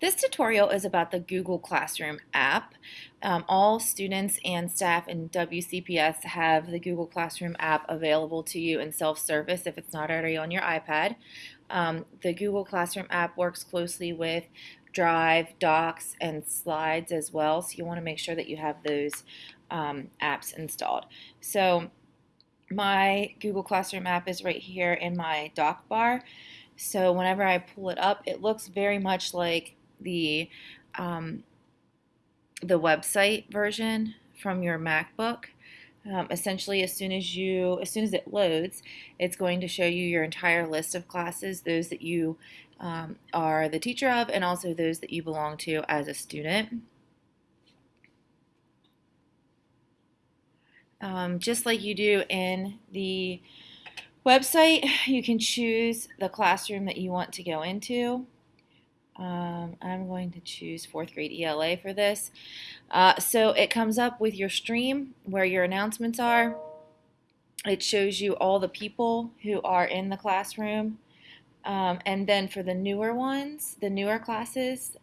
This tutorial is about the Google Classroom app. Um, all students and staff in WCPS have the Google Classroom app available to you in self-service if it's not already on your iPad. Um, the Google Classroom app works closely with Drive, Docs, and Slides as well, so you want to make sure that you have those um, apps installed. So my Google Classroom app is right here in my dock bar. So whenever I pull it up, it looks very much like the um, the website version from your MacBook. Um, essentially, as soon as you, as soon as it loads, it's going to show you your entire list of classes, those that you um, are the teacher of, and also those that you belong to as a student. Um, just like you do in the website, you can choose the classroom that you want to go into. Um, I'm going to choose fourth grade ELA for this. Uh, so it comes up with your stream where your announcements are. It shows you all the people who are in the classroom. Um, and then for the newer ones, the newer classes,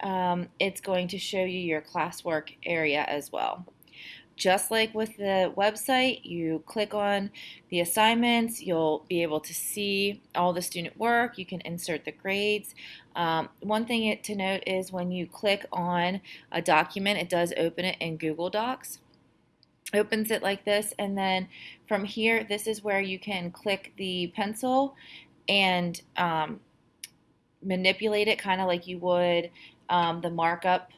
um, it's going to show you your classwork area as well. Just like with the website, you click on the assignments, you'll be able to see all the student work, you can insert the grades. Um, one thing to note is when you click on a document, it does open it in Google Docs opens it like this and then from here this is where you can click the pencil and um, manipulate it kind of like you would um, the markup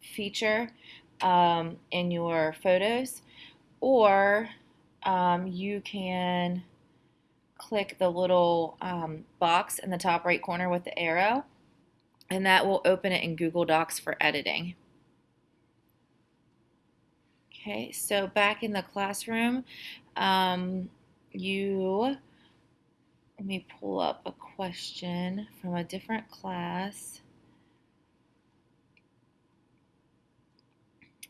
feature um, in your photos, or um, you can click the little um, box in the top right corner with the arrow, and that will open it in Google Docs for editing. Okay, so back in the classroom, um, you, let me pull up a question from a different class.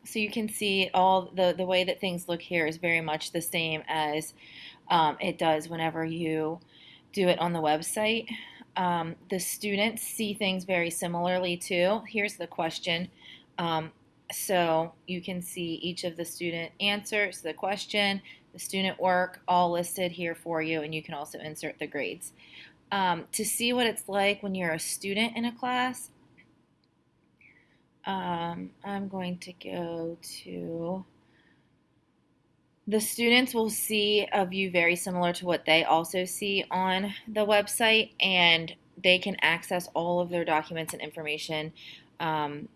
So you can see all the, the way that things look here is very much the same as um, it does whenever you do it on the website. Um, the students see things very similarly too. Here's the question. Um, so you can see each of the student answers, the question, the student work, all listed here for you, and you can also insert the grades. Um, to see what it's like when you're a student in a class, um, I'm going to go to the students will see a view very similar to what they also see on the website and they can access all of their documents and information um,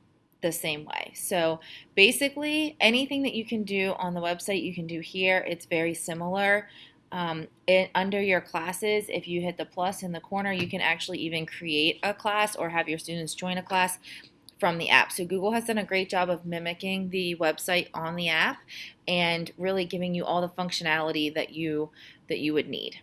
the same way. So basically anything that you can do on the website you can do here. It's very similar. Um, it, under your classes, if you hit the plus in the corner, you can actually even create a class or have your students join a class from the app. So Google has done a great job of mimicking the website on the app and really giving you all the functionality that you that you would need.